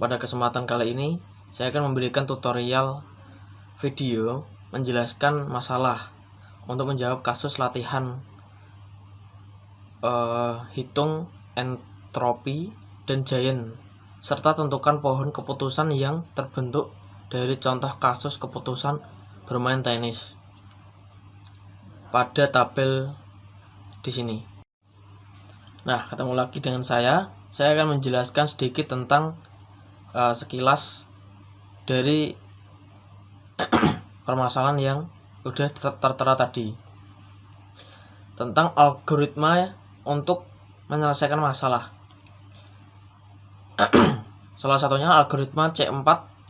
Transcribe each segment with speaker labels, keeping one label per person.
Speaker 1: Pada kesempatan kali ini, saya akan memberikan tutorial video menjelaskan masalah untuk menjawab kasus latihan uh, hitung entropi dan giant serta tentukan pohon keputusan yang terbentuk dari contoh kasus keputusan bermain tenis pada tabel di sini. Nah, ketemu lagi dengan saya. Saya akan menjelaskan sedikit tentang uh, sekilas dari permasalahan yang sudah tertera tadi tentang algoritma untuk menyelesaikan masalah. Salah satunya algoritma C4.5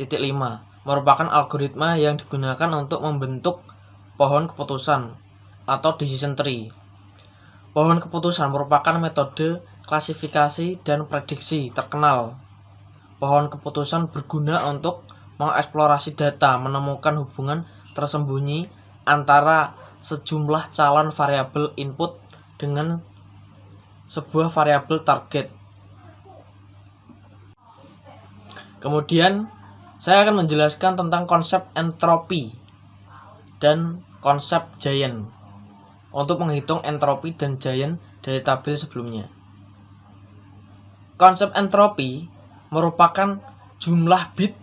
Speaker 1: merupakan algoritma yang digunakan untuk membentuk pohon keputusan atau decision tree. Pohon keputusan merupakan metode klasifikasi dan prediksi terkenal pohon keputusan berguna untuk mengeksplorasi data, menemukan hubungan tersembunyi antara sejumlah calon variabel input dengan sebuah variabel target. Kemudian, saya akan menjelaskan tentang konsep entropi dan konsep giant untuk menghitung entropi dan giant dari tabel sebelumnya. Konsep entropi merupakan jumlah bit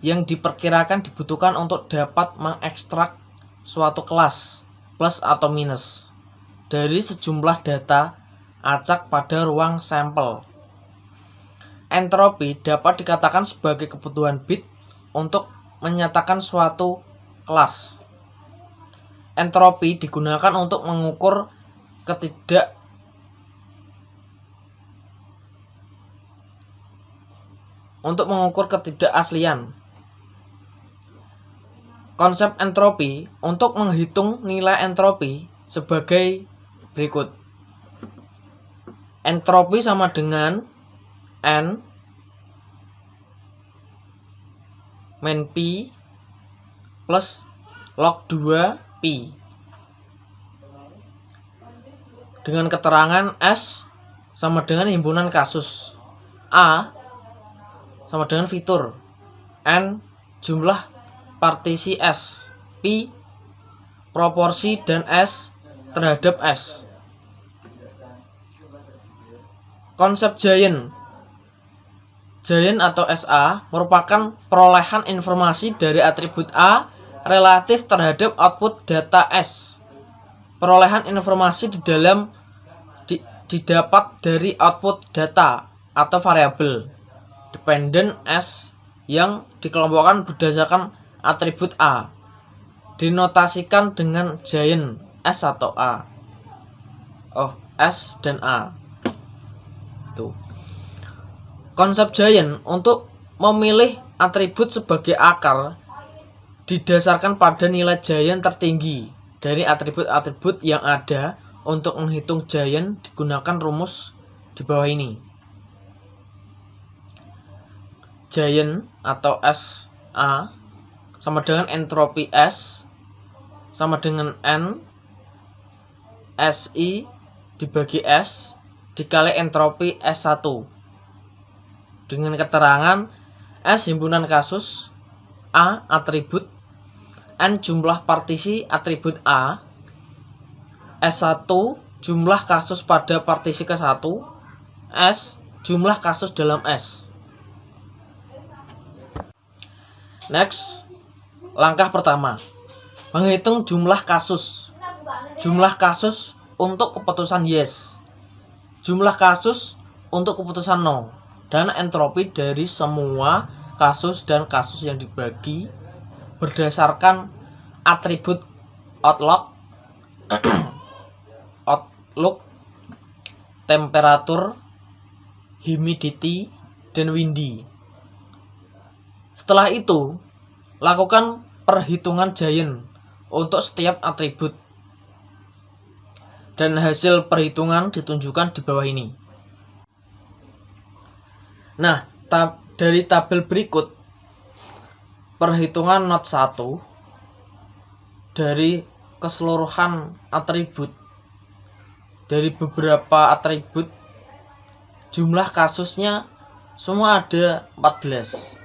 Speaker 1: yang diperkirakan dibutuhkan untuk dapat mengekstrak suatu kelas plus atau minus dari sejumlah data acak pada ruang sampel. Entropi dapat dikatakan sebagai kebutuhan bit untuk menyatakan suatu kelas. Entropi digunakan untuk mengukur ketidak untuk mengukur ketidakaslian. Konsep entropi untuk menghitung nilai entropi sebagai berikut. Entropi sama dengan N min P plus log 2 P dengan keterangan S sama dengan himpunan kasus A sama dengan fitur. N jumlah partisi S. P proporsi dan S terhadap S. Konsep giant. Giant atau SA merupakan perolehan informasi dari atribut A relatif terhadap output data S. Perolehan informasi di dalam di, didapat dari output data atau variabel dependent S yang dikelompokkan berdasarkan atribut A. Dinotasikan dengan giant S atau A. Oh, S dan A. Tuh. Konsep giant untuk memilih atribut sebagai akar didasarkan pada nilai giant tertinggi dari atribut-atribut yang ada untuk menghitung giant digunakan rumus di bawah ini giant atau SA sama dengan entropi S sama dengan N SI dibagi S dikali entropi S1 dengan keterangan S himpunan kasus A atribut N jumlah partisi atribut A S1 jumlah kasus pada partisi ke-1 S jumlah kasus dalam S Next, langkah pertama, menghitung jumlah kasus. Jumlah kasus untuk keputusan yes. Jumlah kasus untuk keputusan no. Dan entropi dari semua kasus dan kasus yang dibagi berdasarkan atribut outlook, outlook, temperatur, humidity, dan windy. Setelah itu, lakukan perhitungan giant untuk setiap atribut. Dan hasil perhitungan ditunjukkan di bawah ini. Nah, tab dari tabel berikut, perhitungan not 1 dari keseluruhan atribut dari beberapa atribut jumlah kasusnya semua ada 14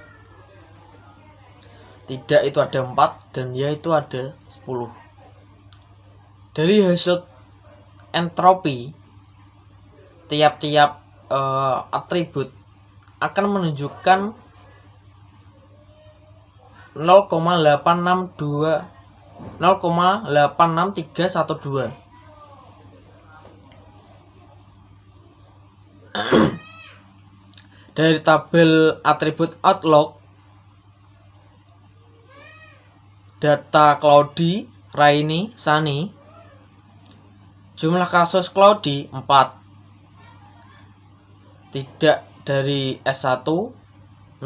Speaker 1: tidak itu ada 4 dan ya itu ada 10 dari hasil entropi tiap-tiap uh, atribut akan menunjukkan 0,862 0,86312 dari tabel atribut Outlook data Cloudy, Rainy, Sunny jumlah kasus Cloudy 4 tidak dari S1 0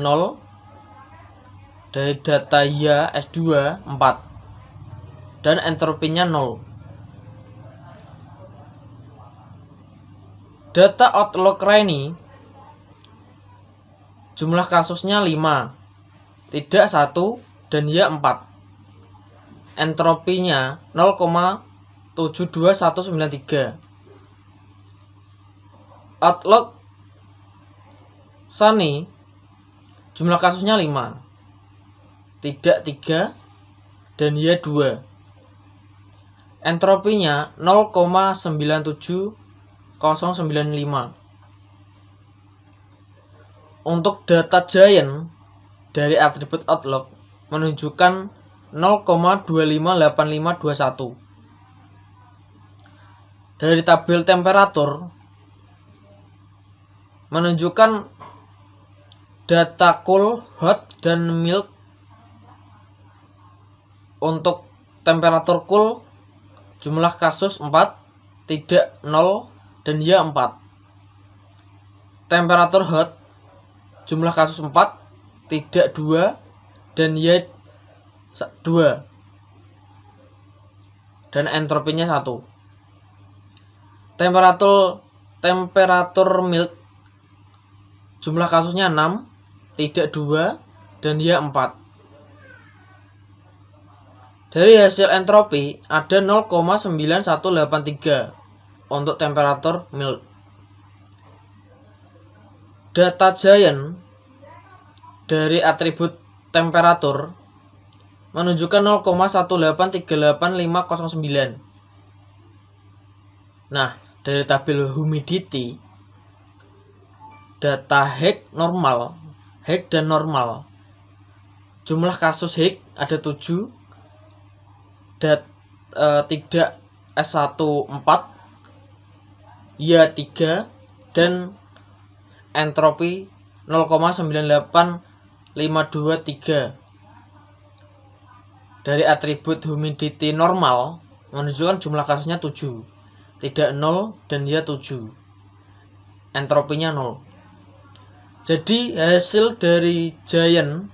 Speaker 1: dari data ya S2 4 dan entropinya 0 data Outlook Rainy jumlah kasusnya 5 tidak 1 dan ya 4 entropinya 0,72193 Outlook Sunny jumlah kasusnya 5 tidak 3 dan ya 2 entropinya 0,97095 untuk data giant dari atribut Outlook menunjukkan 0,258521 dari tabel temperatur menunjukkan data cool, hot, dan milk untuk temperatur cool jumlah kasus 4 tidak 0 dan ya 4 temperatur hot jumlah kasus 4 tidak 2 dan ya 2 dan entropinya 1 temperatur temperatur milk jumlah kasusnya 6 tidak 2 dan ya 4 dari hasil entropi ada 0,9183 untuk temperatur milk. Data giant dari atribut temperatur menunjukkan 0,1838509. Nah, dari tabel humidity data Higg normal, Higg dan normal. Jumlah kasus Higg ada 7 dat, e, tidak S1 4 ya 3 dan entropi 0,98523 dari atribut humidity normal menunjukkan jumlah kasusnya 7 tidak 0 dan ya 7 entropinya 0 jadi hasil dari giant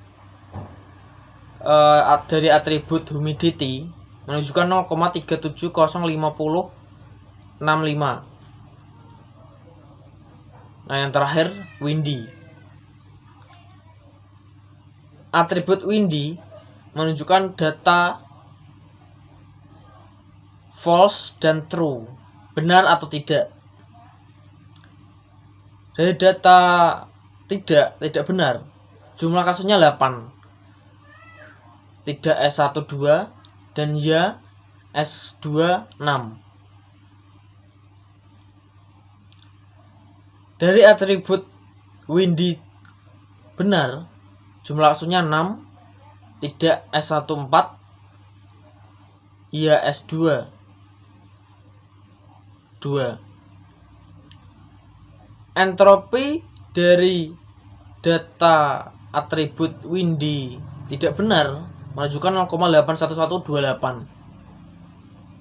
Speaker 1: uh, dari atribut humidity menunjukkan 0,3705065 nah yang terakhir windy. Atribut windy menunjukkan data false dan true. Benar atau tidak? Dari data tidak tidak benar. Jumlah kasusnya 8 tidak S12 dan ya S2 6. Dari atribut windy benar, jumlah kasusnya 6, tidak S1 4, ya S2 2. Entropi dari data atribut windy. Tidak benar. Menunjukkan 0,81128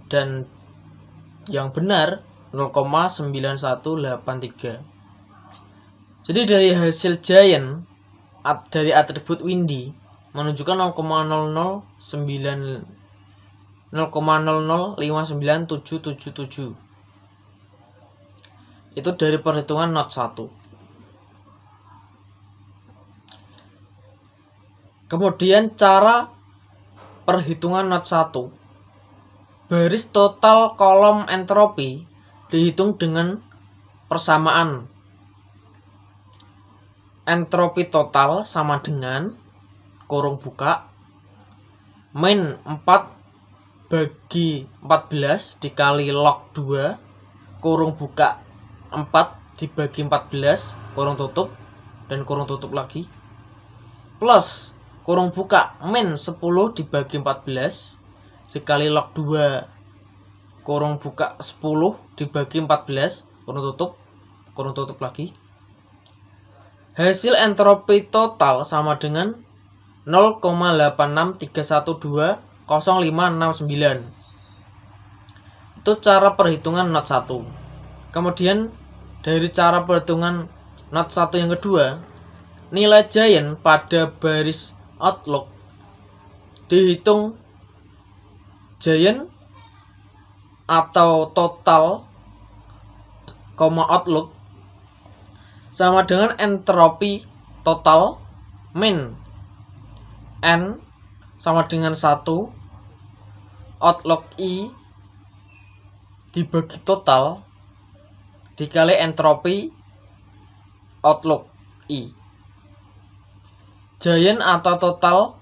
Speaker 1: dan yang benar 0,9183 jadi dari hasil giant dari atribut windy menunjukkan 0,009 0,0059777 itu dari perhitungan not 1 kemudian cara perhitungan not 1. Baris total kolom entropi dihitung dengan persamaan. entropi total sama dengan kurung buka. Min 4 bagi 14 dikali log 2 kurung buka 4 dibagi 14 kurung tutup dan kurung tutup lagi. Plus kurung buka min 10 dibagi 14 dikali log 2 kurung buka 10 dibagi 14 kurung tutup kurung tutup lagi. Hasil entropi total sama dengan 0,863120569. Itu cara perhitungan not 1. Kemudian dari cara perhitungan not 1 yang kedua, nilai giant pada baris outlook dihitung giant atau total, outlook sama dengan entropi total min n sama dengan 1 outlook i dibagi total. Dikali entropi outlook i. Giant atau total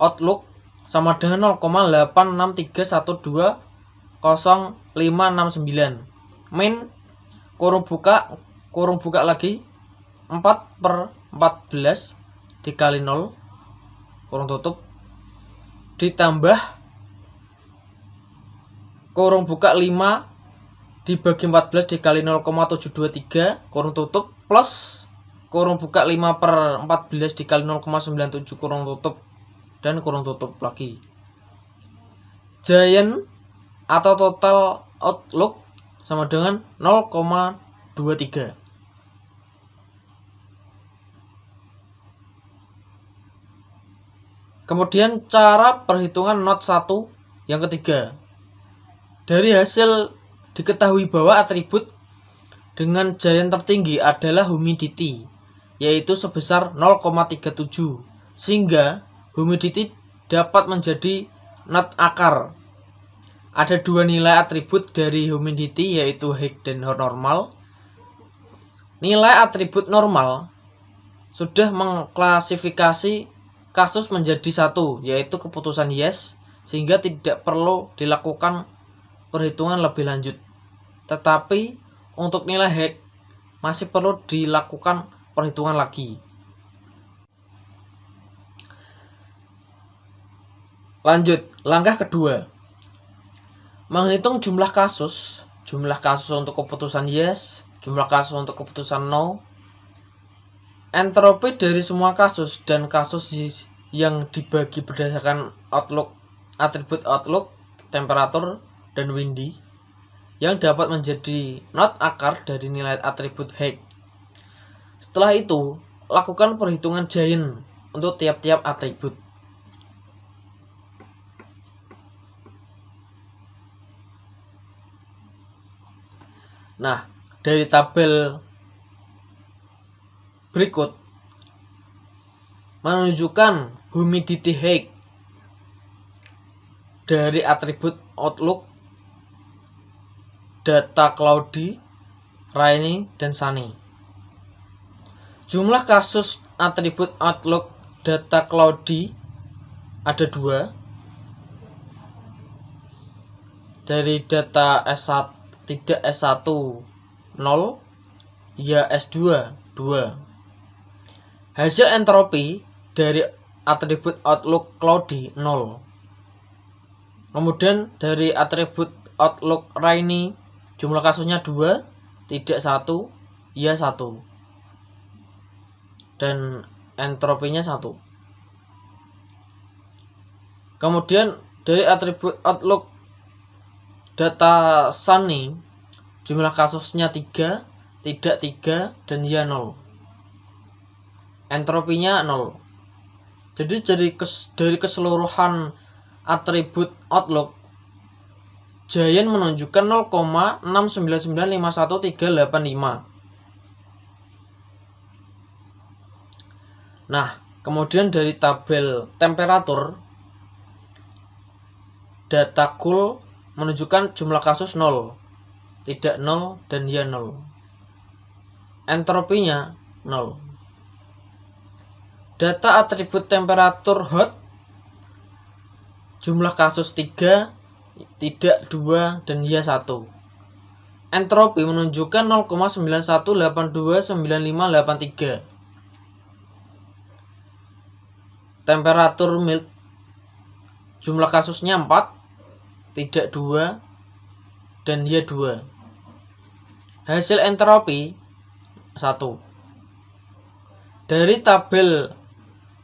Speaker 1: outlook sama dengan 0,863120569 min kurung buka kurung buka lagi 4 per 14 dikali 0 kurung tutup. Ditambah kurung buka 5 dibagi 14 dikali 0,723 kurung tutup plus kurung buka 5 per 14 dikali 0,97 kurung tutup dan kurung tutup lagi. Giant atau total outlook sama dengan 0,23 Kemudian cara perhitungan not 1 yang ketiga. Dari hasil diketahui bahwa atribut dengan giant tertinggi adalah humidity, yaitu sebesar 0,37. Sehingga humidity dapat menjadi not akar. Ada dua nilai atribut dari humidity yaitu Higg dan normal. Nilai atribut normal sudah mengklasifikasi kasus menjadi satu, yaitu keputusan yes, sehingga tidak perlu dilakukan perhitungan lebih lanjut. Tetapi untuk nilai hack masih perlu dilakukan perhitungan lagi. Lanjut, langkah kedua. Menghitung jumlah kasus, jumlah kasus untuk keputusan yes, jumlah kasus untuk keputusan no, Entropi dari semua kasus dan kasus yang dibagi berdasarkan outlook atribut outlook, temperatur, dan windy yang dapat menjadi not akar dari nilai atribut height. Setelah itu, lakukan perhitungan giant untuk tiap-tiap atribut. Nah, dari tabel berikut. Menunjukkan humidity height dari atribut outlook data cloudy, rainy, dan sunny. Jumlah kasus atribut outlook data cloudy ada dua. Dari data S1 tidak S1 0 ya S2 2 Hasil entropi dari atribut outlook cloudy 0. Kemudian dari atribut outlook rainy jumlah kasusnya 2, tidak 1, ya 1. Dan entropinya 1. Kemudian dari atribut outlook data sunny jumlah kasusnya 3, tidak 3, dan ya 0 entropinya 0 jadi dari kes, dari keseluruhan atribut outlook Giant menunjukkan 0,695135. Nah, kemudian dari tabel temperatur data cool menunjukkan jumlah kasus 0, tidak 0 dan ya 0. Entropinya 0. Data atribut temperatur hot jumlah kasus 3, tidak 2, dan ya 1. Entropi menunjukkan 0,91829583. Temperatur milk jumlah kasusnya 4, tidak 2, dan ya 2. Hasil entropi 1. Dari tabel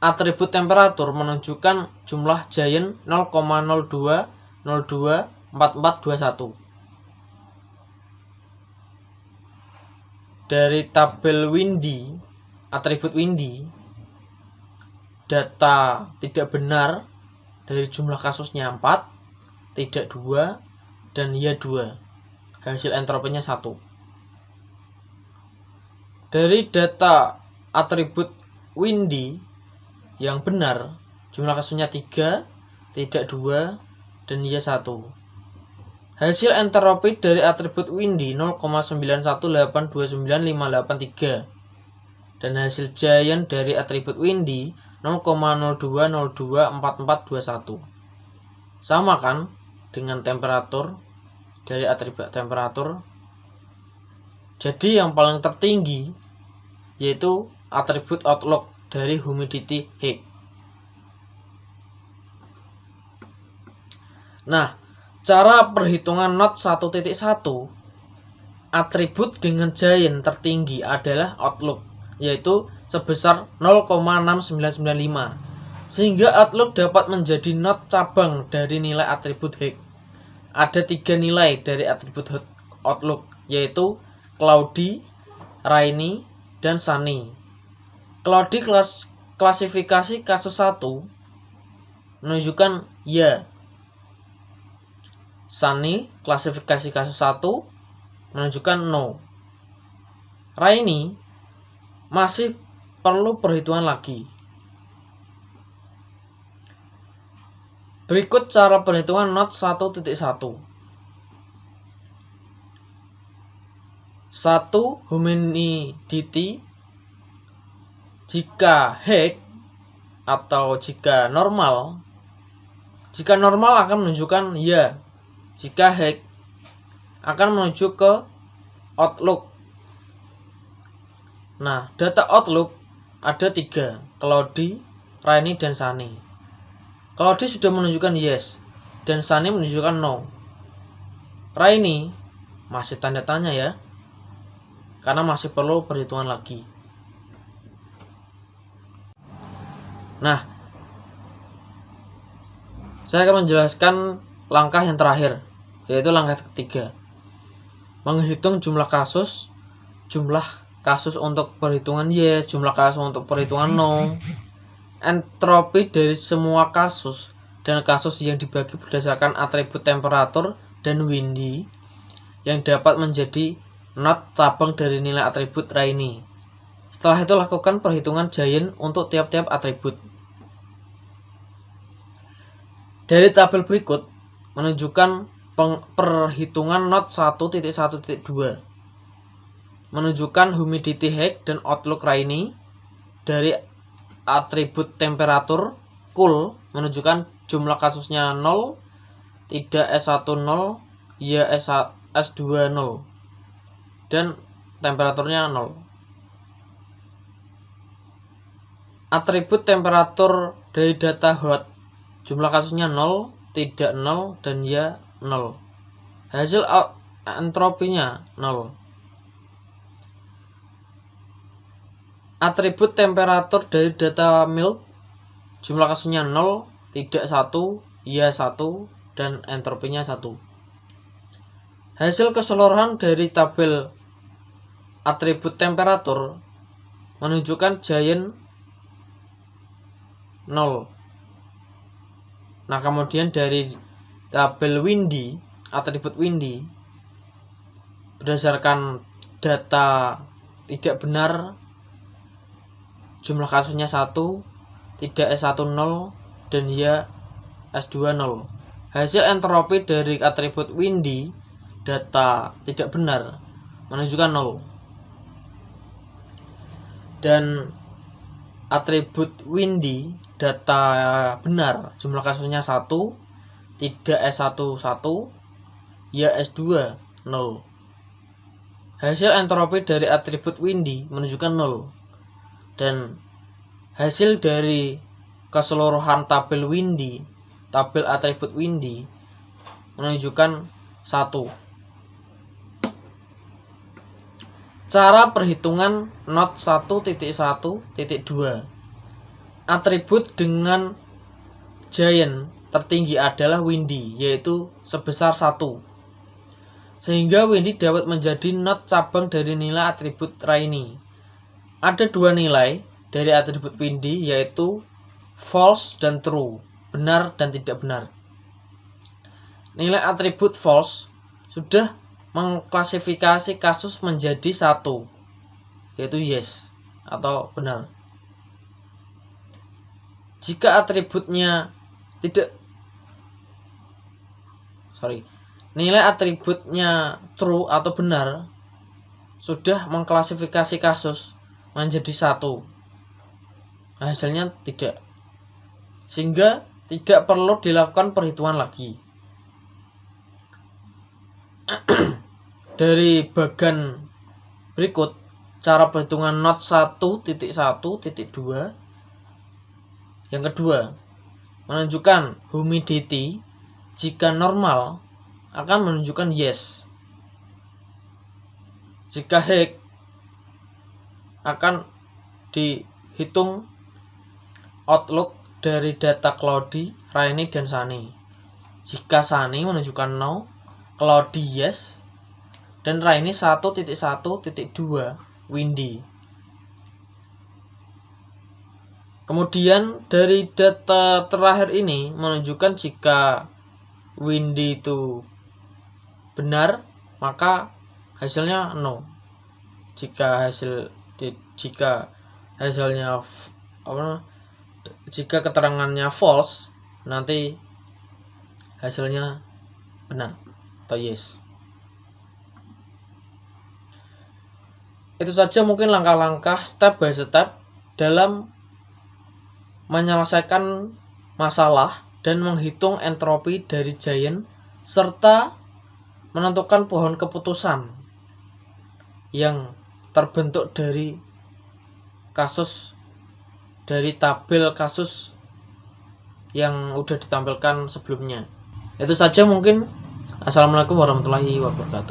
Speaker 1: atribut temperatur menunjukkan jumlah giant 0,02 02 4421 dari tabel windy atribut windy data tidak benar dari jumlah kasusnya 4 tidak 2 dan ya 2 hasil entropinya 1 dari data atribut windy yang benar jumlah kasusnya 3, tidak 2, dan iya 1. Hasil entropi dari atribut Windy 0,9182958 dan hasil Giant dari atribut Windy 0,02024421. Sama kan dengan temperatur dari atribut temperatur. Jadi yang paling tertinggi yaitu atribut outlook dari humidity Higgs. Nah, cara perhitungan not 1.1 atribut dengan giant tertinggi adalah outlook, yaitu sebesar 0,6995. Sehingga outlook dapat menjadi not cabang dari nilai atribut Higgs. Ada tiga nilai dari atribut outlook, yaitu cloudy, rainy, dan sunny. Kalau di kelas klasifikasi kasus 1 menunjukkan ya. Sunny klasifikasi kasus 1 menunjukkan no. Rainy masih perlu perhitungan lagi. Berikut cara perhitungan not 1.1. 1. Humidity jika heck atau jika normal jika normal akan menunjukkan ya jika heck akan menuju ke outlook. Nah data outlook ada tiga cloudy rainy dan sunny. Cloudy sudah menunjukkan yes dan sunny menunjukkan no. Rainy masih tanda tanya ya karena masih perlu perhitungan lagi Nah, saya akan menjelaskan langkah yang terakhir, yaitu langkah ketiga. Menghitung jumlah kasus, jumlah kasus untuk perhitungan yes, jumlah kasus untuk perhitungan no, entropi dari semua kasus, dan kasus yang dibagi berdasarkan atribut temperatur dan windy yang dapat menjadi not cabang dari nilai atribut Rainy. Setelah itu lakukan perhitungan giant untuk tiap-tiap atribut. Dari tabel berikut menunjukkan perhitungan not 1.1.2 menunjukkan humidity height dan outlook rainy. Dari atribut temperatur cool menunjukkan jumlah kasusnya 0 tidak S10 ya S20 dan temperaturnya 0 atribut temperatur dari data hot Jumlah kasusnya 0, tidak 0, dan ya 0. Hasil entropinya 0. Atribut temperatur dari data milk jumlah kasusnya 0, tidak 1, ya 1, dan entropinya 1. Hasil keseluruhan dari tabel atribut temperatur menunjukkan giant 0 Nah, kemudian dari tabel windy, atribut windy, berdasarkan data tidak benar, jumlah kasusnya 1, tidak S10, dan ya S20. Hasil entropi dari atribut windy, data tidak benar, menunjukkan 0. Dan atribut windy data benar. Jumlah kasusnya 1 tidak S1 1 ya S2 0 hasil entropi dari atribut windy menunjukkan 0 dan hasil dari keseluruhan tabel windy tabel atribut windy menunjukkan 1 Cara perhitungan not 1.1.2 Atribut dengan giant tertinggi adalah windy, yaitu sebesar 1. Sehingga windy dapat menjadi not cabang dari nilai atribut rainy. Ada dua nilai dari atribut windy, yaitu false dan true, benar dan tidak benar. Nilai atribut false sudah mengklasifikasi kasus menjadi satu, yaitu yes atau benar. Jika atributnya tidak sorry, nilai atributnya true atau benar sudah mengklasifikasi kasus menjadi satu, hasilnya tidak, sehingga tidak perlu dilakukan perhitungan lagi. dari bagan berikut cara perhitungan not 1.1.2 yang kedua menunjukkan humidity jika normal akan menunjukkan yes jika high akan dihitung outlook dari data cloudy, rainy, dan sunny. Jika sunny menunjukkan no, cloudy yes, dan rainy 1.1.2 windy. Kemudian dari data terakhir ini menunjukkan jika windy itu benar, maka hasilnya no. Jika hasil jika hasilnya apa jika keterangannya false, nanti hasilnya benar atau yes. Itu saja mungkin langkah-langkah step by step dalam menyelesaikan masalah dan menghitung entropi dari giant serta menentukan pohon keputusan yang terbentuk dari kasus dari tabel kasus yang udah ditampilkan sebelumnya. Itu saja mungkin. Assalamualaikum warahmatullahi wabarakatuh.